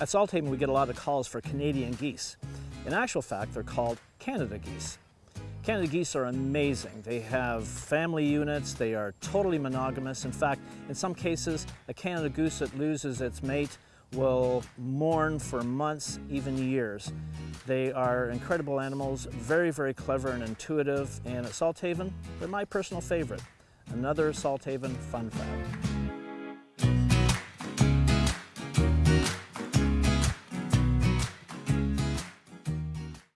At Salthaven, we get a lot of calls for Canadian geese. In actual fact, they're called Canada geese. Canada geese are amazing. They have family units, they are totally monogamous. In fact, in some cases, a Canada goose that loses its mate will mourn for months, even years. They are incredible animals, very, very clever and intuitive, and at Salthaven, they're my personal favorite. Another Salthaven fun fact.